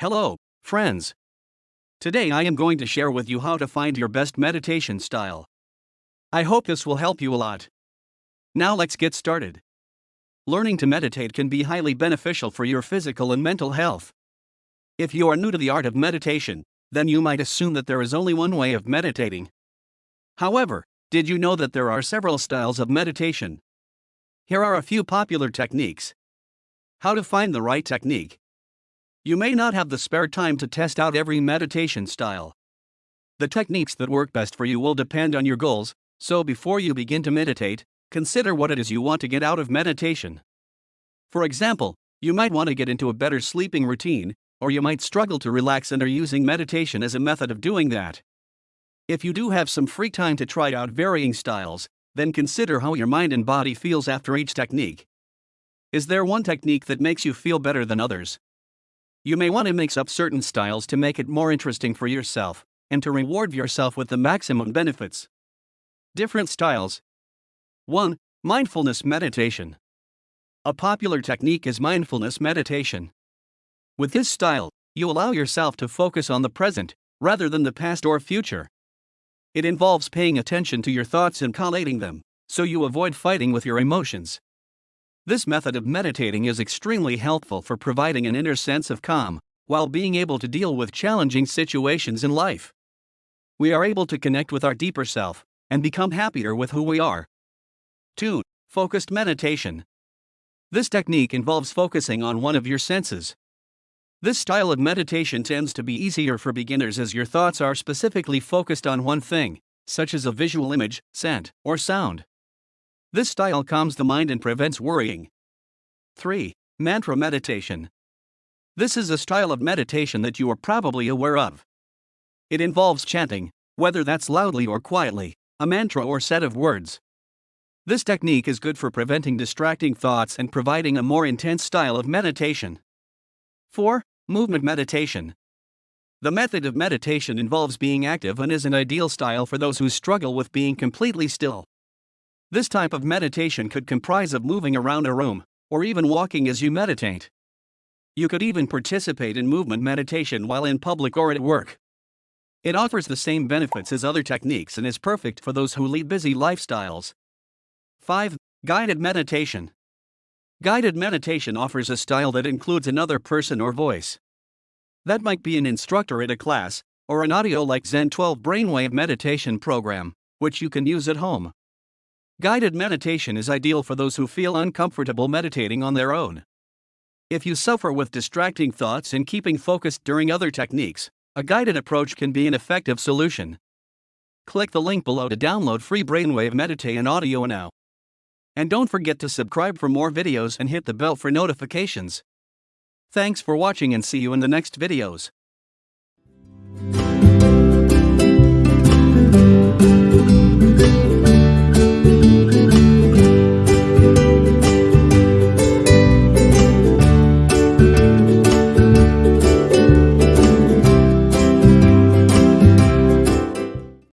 Hello, friends. Today I am going to share with you how to find your best meditation style. I hope this will help you a lot. Now let's get started. Learning to meditate can be highly beneficial for your physical and mental health. If you are new to the art of meditation, then you might assume that there is only one way of meditating. However, did you know that there are several styles of meditation? Here are a few popular techniques. How to find the right technique. You may not have the spare time to test out every meditation style. The techniques that work best for you will depend on your goals, so before you begin to meditate, consider what it is you want to get out of meditation. For example, you might want to get into a better sleeping routine, or you might struggle to relax and are using meditation as a method of doing that. If you do have some free time to try out varying styles, then consider how your mind and body feels after each technique. Is there one technique that makes you feel better than others? You may want to mix up certain styles to make it more interesting for yourself and to reward yourself with the maximum benefits. Different styles 1. Mindfulness meditation. A popular technique is mindfulness meditation. With this style, you allow yourself to focus on the present rather than the past or future. It involves paying attention to your thoughts and collating them, so you avoid fighting with your emotions. This method of meditating is extremely helpful for providing an inner sense of calm while being able to deal with challenging situations in life. We are able to connect with our deeper self and become happier with who we are. 2. Focused meditation. This technique involves focusing on one of your senses. This style of meditation tends to be easier for beginners as your thoughts are specifically focused on one thing, such as a visual image, scent, or sound. This style calms the mind and prevents worrying. 3. Mantra meditation. This is a style of meditation that you are probably aware of. It involves chanting, whether that's loudly or quietly, a mantra or set of words. This technique is good for preventing distracting thoughts and providing a more intense style of meditation. 4. Movement meditation. The method of meditation involves being active and is an ideal style for those who struggle with being completely still. This type of meditation could comprise of moving around a room, or even walking as you meditate. You could even participate in movement meditation while in public or at work. It offers the same benefits as other techniques and is perfect for those who lead busy lifestyles. 5. Guided meditation. Guided meditation offers a style that includes another person or voice. That might be an instructor at a class, or an audio like Zen 12 brainwave meditation program, which you can use at home. Guided meditation is ideal for those who feel uncomfortable meditating on their own. If you suffer with distracting thoughts and keeping focused during other techniques, a guided approach can be an effective solution. Click the link below to download free Brainwave Meditate and audio now. And don't forget to subscribe for more videos and hit the bell for notifications. Thanks for watching and see you in the next videos.